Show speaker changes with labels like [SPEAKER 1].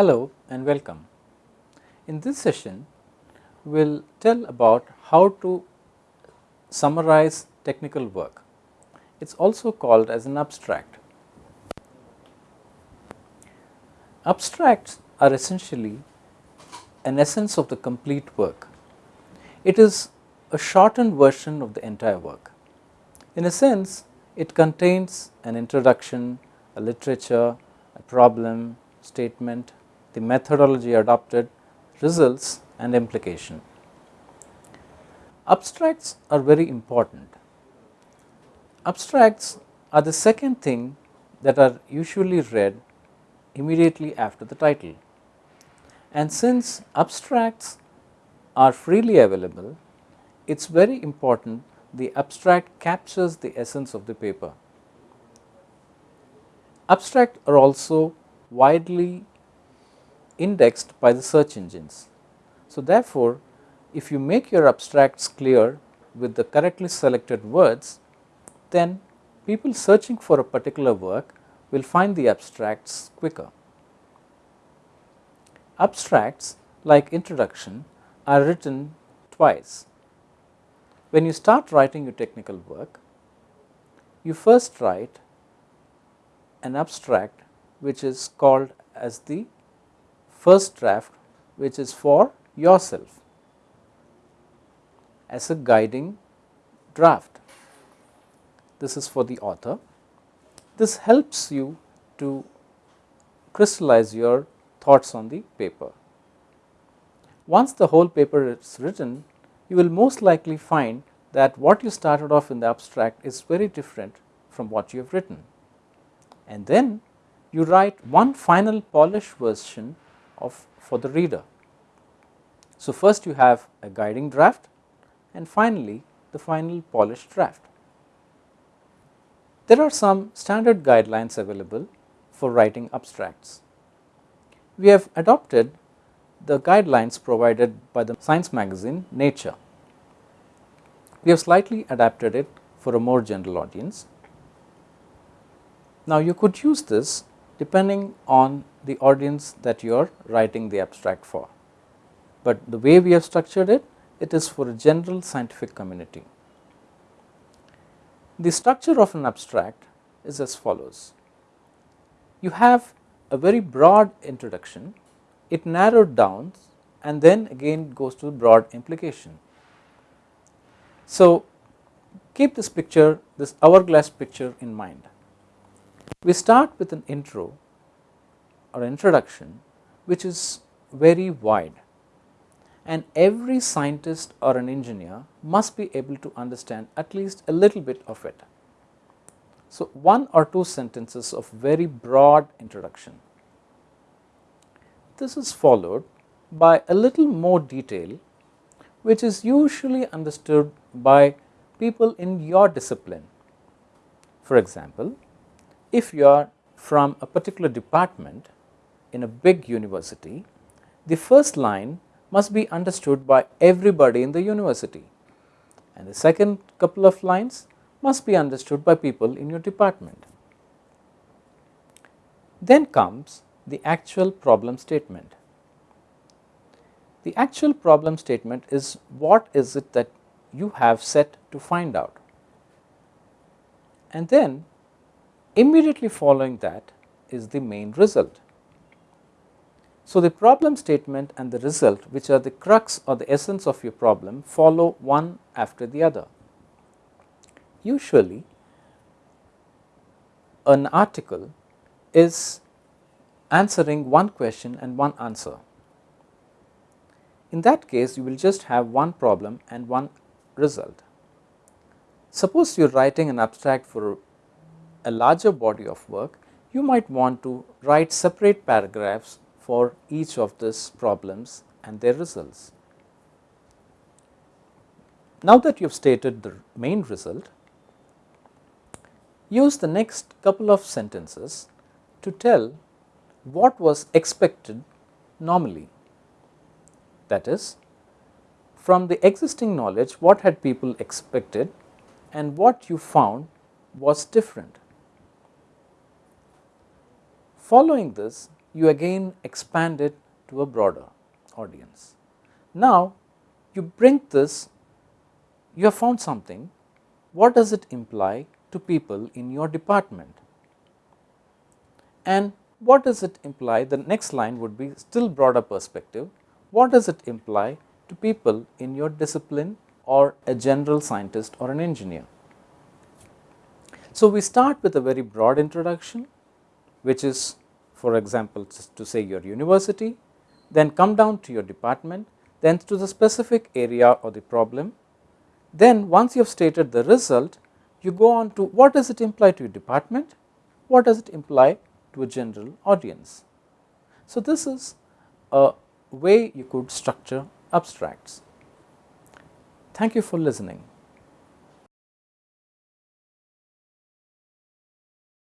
[SPEAKER 1] Hello and welcome. In this session, we will tell about how to summarize technical work. It is also called as an abstract. Abstracts are essentially an essence of the complete work. It is a shortened version of the entire work. In a sense, it contains an introduction, a literature, a problem, statement, the methodology adopted, results and implication. Abstracts are very important. Abstracts are the second thing that are usually read immediately after the title. And since abstracts are freely available, it is very important the abstract captures the essence of the paper. Abstract are also widely indexed by the search engines. So, therefore, if you make your abstracts clear with the correctly selected words, then people searching for a particular work will find the abstracts quicker. Abstracts like introduction are written twice. When you start writing your technical work, you first write an abstract which is called as the first draft which is for yourself as a guiding draft. This is for the author. This helps you to crystallize your thoughts on the paper. Once the whole paper is written, you will most likely find that what you started off in the abstract is very different from what you have written. And then you write one final polished version of for the reader. So, first you have a guiding draft and finally, the final polished draft. There are some standard guidelines available for writing abstracts. We have adopted the guidelines provided by the science magazine Nature. We have slightly adapted it for a more general audience. Now, you could use this depending on the audience that you are writing the abstract for, but the way we have structured it, it is for a general scientific community. The structure of an abstract is as follows. You have a very broad introduction, it narrowed down and then again goes to broad implication. So, keep this picture, this hourglass picture in mind. We start with an intro or introduction which is very wide and every scientist or an engineer must be able to understand at least a little bit of it. So, one or two sentences of very broad introduction. This is followed by a little more detail which is usually understood by people in your discipline. For example, if you are from a particular department in a big university, the first line must be understood by everybody in the university and the second couple of lines must be understood by people in your department. Then comes the actual problem statement. The actual problem statement is what is it that you have set to find out and then Immediately following that is the main result. So, the problem statement and the result which are the crux or the essence of your problem follow one after the other. Usually an article is answering one question and one answer. In that case you will just have one problem and one result. Suppose you are writing an abstract for a larger body of work, you might want to write separate paragraphs for each of these problems and their results. Now that you have stated the main result, use the next couple of sentences to tell what was expected normally. That is, from the existing knowledge what had people expected and what you found was different. Following this, you again expand it to a broader audience. Now, you bring this, you have found something, what does it imply to people in your department? And what does it imply? The next line would be still broader perspective. What does it imply to people in your discipline or a general scientist or an engineer? So, we start with a very broad introduction, which is for example, to say your university, then come down to your department, then to the specific area or the problem. Then once you have stated the result, you go on to what does it imply to your department, what does it imply to a general audience. So, this is a way you could structure abstracts. Thank you for listening.